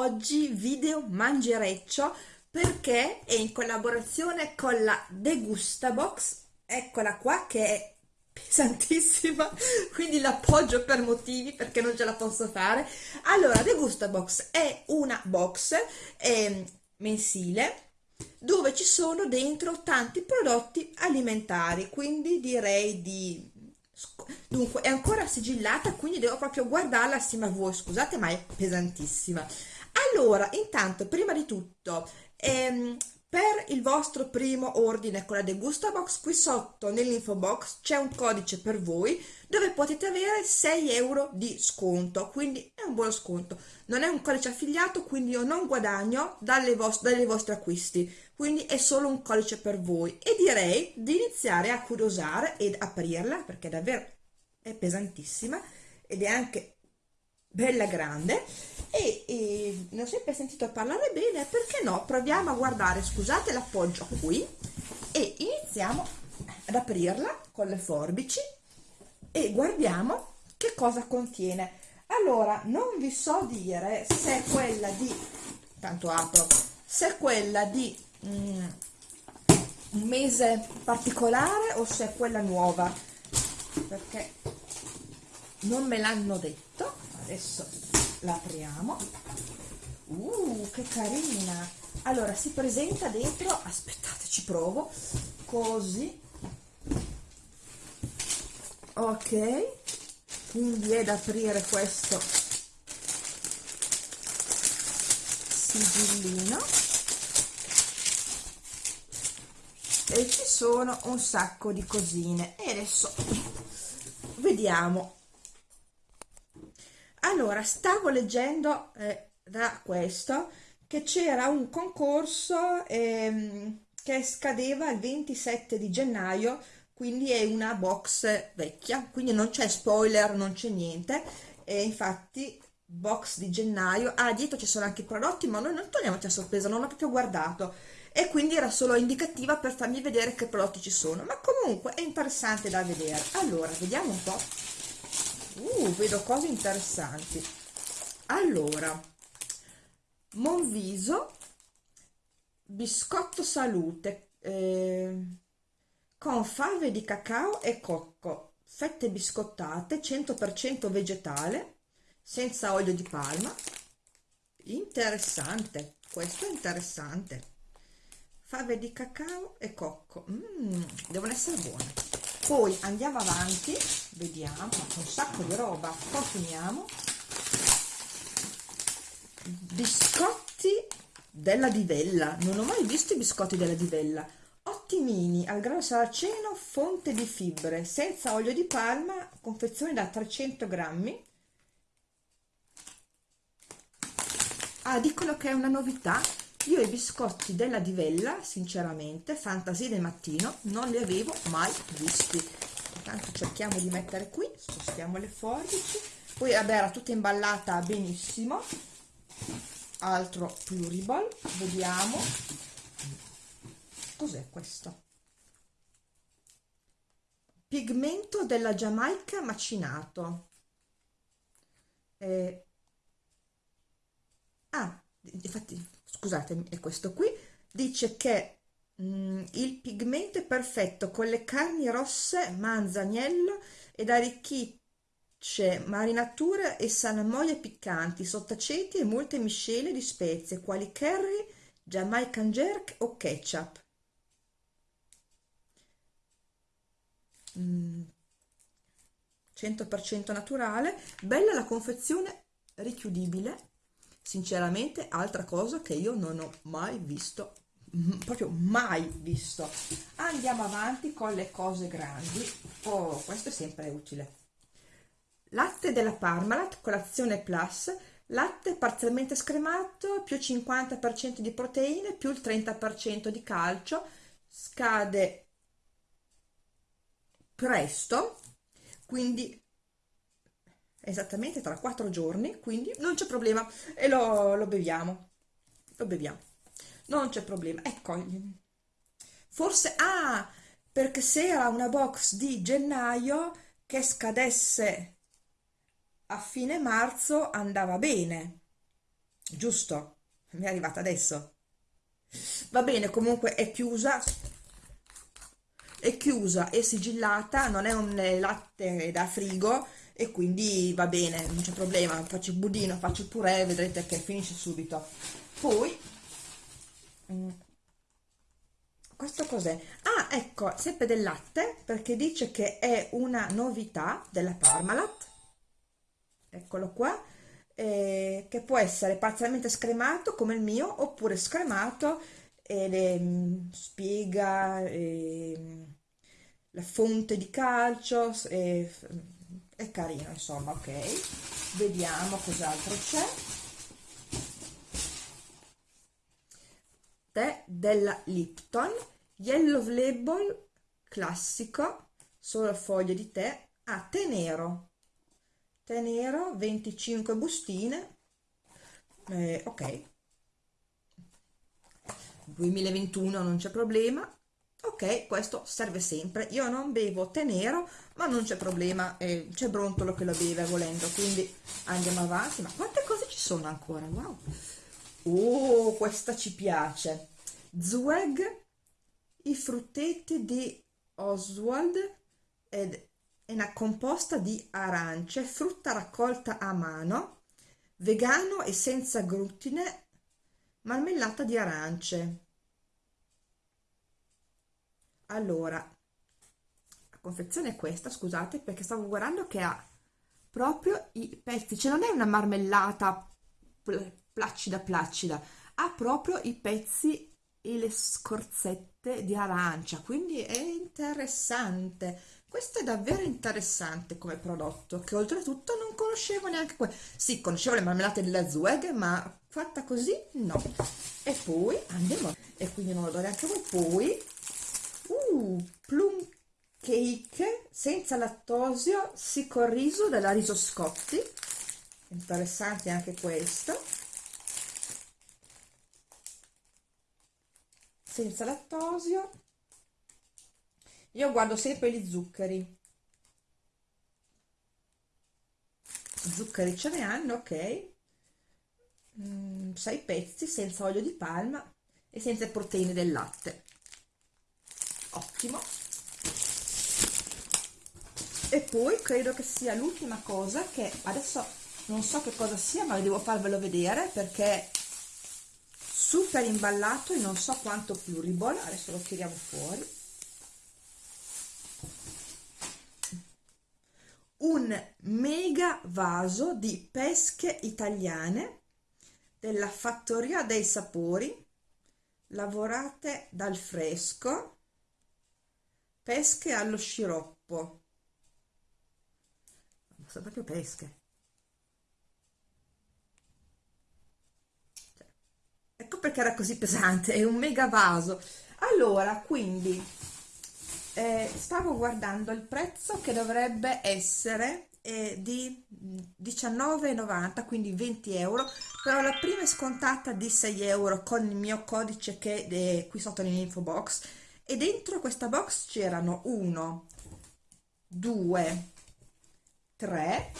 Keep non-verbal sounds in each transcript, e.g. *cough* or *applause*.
Oggi video mangereccio perché è in collaborazione con la Degustabox, eccola qua che è pesantissima, *laughs* quindi l'appoggio per motivi perché non ce la posso fare. Allora, Degustabox è una box eh, mensile dove ci sono dentro tanti prodotti alimentari, quindi direi di dunque è ancora sigillata quindi devo proprio guardarla assieme a voi scusate ma è pesantissima allora intanto prima di tutto ehm, per il vostro primo ordine con la Degusta Box qui sotto nell'info box c'è un codice per voi dove potete avere 6 euro di sconto. Quindi è un buono sconto. Non è un codice affiliato quindi io non guadagno dalle, vos dalle vostre acquisti. Quindi è solo un codice per voi. E direi di iniziare a curiosare ed aprirla perché davvero è pesantissima ed è anche bella grande e, e ne ho sempre sentito parlare bene perché no? Proviamo a guardare scusate l'appoggio qui e iniziamo ad aprirla con le forbici e guardiamo che cosa contiene. Allora non vi so dire se è quella di tanto apro se è quella di mm, un mese particolare o se è quella nuova? Perché non me l'hanno detto adesso la apriamo uh che carina. Allora si presenta dentro aspettate ci provo. Così. Ok. Quindi è da aprire questo sigillino. E ci sono un sacco di cosine. E adesso vediamo allora stavo leggendo eh, da questo che c'era un concorso ehm, che scadeva il 27 di gennaio quindi è una box vecchia quindi non c'è spoiler non c'è niente. E infatti box di gennaio ah dietro ci sono anche i prodotti ma noi non togliamoci a sorpresa non ho proprio guardato. E quindi era solo indicativa per farmi vedere che prodotti ci sono. Ma comunque è interessante da vedere. Allora vediamo un po' uh, vedo cose interessanti. Allora Monviso biscotto salute eh, con fave di cacao e cocco fette biscottate 100% vegetale senza olio di palma. Interessante questo è interessante. Fave di cacao e cocco. Mm, devono essere buone poi andiamo avanti vediamo un sacco di roba continuiamo. Biscotti della divella non ho mai visto i biscotti della divella. Ottimini al grano saraceno fonte di fibre senza olio di palma confezione da 300 grammi. Ah dicono che è una novità io i biscotti della divella sinceramente fantasia del mattino non li avevo mai visti. Intanto cerchiamo di mettere qui spostiamo le forbici. Poi vabbè era tutta imballata benissimo. Altro pluriball vediamo. Cos'è questo? Pigmento della giamaica macinato. Eh, ah infatti scusatemi è questo qui dice che mm, il pigmento è perfetto con le carni rosse manzaniello ed arricchisce marinature e salamoie piccanti sottaceti e molte miscele di spezie quali curry jamaican jerk o ketchup. Mm. 100% naturale. Bella la confezione richiudibile sinceramente altra cosa che io non ho mai visto proprio mai visto. Andiamo avanti con le cose grandi. Oh questo è sempre utile. Latte della Parmalat colazione plus. Latte parzialmente scremato più 50% di proteine più il 30% di calcio. Scade presto quindi esattamente tra quattro giorni quindi non c'è problema. E lo, lo beviamo. Lo beviamo. Non c'è problema. Ecco forse ah perché se era una box di gennaio che scadesse a fine marzo andava bene, giusto? Mi è arrivata adesso. Va bene, comunque è chiusa, è chiusa e sigillata, non è un latte da frigo e quindi va bene, non c'è problema, faccio il budino, faccio il purè, vedrete che finisce subito. Poi, mm, questo cos'è? Ah, ecco, sempre del latte, perché dice che è una novità della Parmalat, eccolo qua, eh, che può essere parzialmente scremato come il mio, oppure scremato e le, mm, spiega eh, la fonte di calcio, e, è carino insomma, ok. Vediamo cos'altro c'è. Tè della Lipton, Yellow Label classico, solo foglie di tè, a ah, tè nero, tè nero, 25 bustine, eh, ok, 2021 non c'è problema, ok, questo serve sempre, io non bevo tè nero, ma non c'è problema, eh, c'è Brontolo che lo beve volendo, quindi andiamo avanti, ma quante cose ci sono ancora, wow! Oh, questa ci piace! Zweg, i frutteti di Oswald ed è una composta di arance, frutta raccolta a mano, vegano e senza glutine, marmellata di arance. Allora, la confezione è questa, scusate, perché stavo guardando che ha proprio i pezzi, cioè non è una marmellata placida placida, ha proprio i pezzi e le scorzette di arancia, quindi è interessante. Questo è davvero interessante come prodotto, che oltretutto non conoscevo neanche quello. Sì, conoscevo le marmellate della Zueg, ma fatta così no. E poi andiamo, e quindi non lo do neanche voi, poi, cake senza lattosio, riso della Riso Scotti, interessante anche questo. Senza lattosio. Io guardo sempre gli zuccheri. Zuccheri ce ne hanno ok. Mm, 6 pezzi senza olio di palma e senza proteine del latte. Ottimo e poi credo che sia l'ultima cosa che adesso non so che cosa sia ma devo farvelo vedere perché super imballato e non so quanto pluriball adesso lo tiriamo fuori. Un mega vaso di pesche italiane della fattoria dei sapori lavorate dal fresco pesche allo sciroppo sono proprio pesche ecco perché era così pesante, è un mega vaso. Allora, quindi, eh, stavo guardando il prezzo che dovrebbe essere eh, di 19,90, quindi 20 euro, però la prima è scontata di 6 euro con il mio codice che è qui sotto nell'info box e dentro questa box c'erano 1, 2, 3,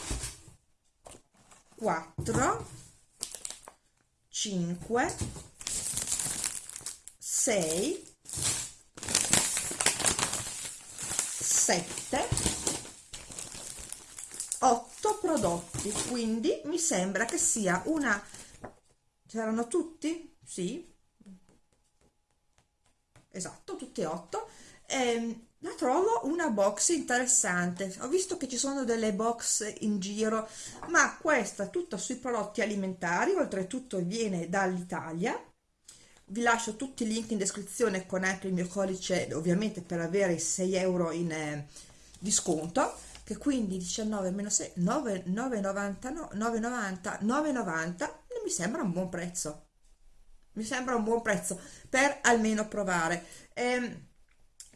4, 5 6 7 8 prodotti. Quindi mi sembra che sia una c'erano tutti? sì. Esatto tutti e 8 ehm, la trovo una box interessante. Ho visto che ci sono delle box in giro ma questa tutta sui prodotti alimentari oltretutto viene dall'Italia. Vi lascio tutti i link in descrizione con anche il mio codice ovviamente per avere i 6 euro in eh, disconto che quindi 19 meno 6 9,90 9,90 9,90 mi sembra un buon prezzo. Mi sembra un buon prezzo per almeno provare. Ehm,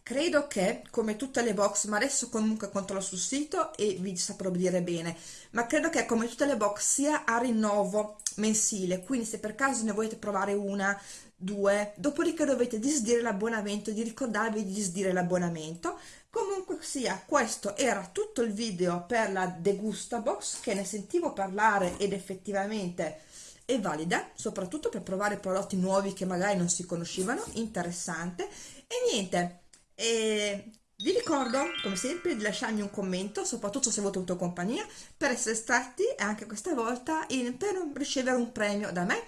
credo che come tutte le box ma adesso comunque controllo sul sito e vi saprò dire bene ma credo che come tutte le box sia a rinnovo mensile quindi se per caso ne volete provare una due, dopodiché dovete disdire l'abbonamento, di ricordarvi di disdire l'abbonamento. Comunque sia, questo era tutto il video per la Degusta Box che ne sentivo parlare ed effettivamente è valida, soprattutto per provare prodotti nuovi che magari non si conoscevano, interessante. E niente, e vi ricordo, come sempre, di lasciarmi un commento, soprattutto se avete avuto compagnia, per essere stati anche questa volta in, per ricevere un premio da me.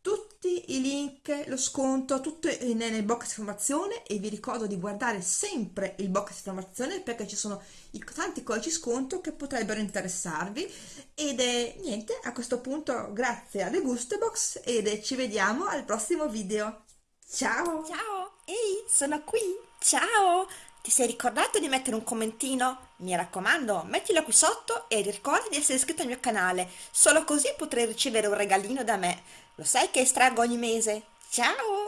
Tutti i link, lo sconto, tutto nel box di informazione e vi ricordo di guardare sempre il box di informazione perché ci sono i tanti codici sconto che potrebbero interessarvi ed è niente, a questo punto grazie alle Gustebox ed ci vediamo al prossimo video. Ciao! Ciao! Ehi, sono qui! Ciao! Ti sei ricordato di mettere un commentino? Mi raccomando, mettilo qui sotto e ricorda di essere iscritto al mio canale, solo così potrai ricevere un regalino da me. Lo sai che estraggo ogni mese? Ciao!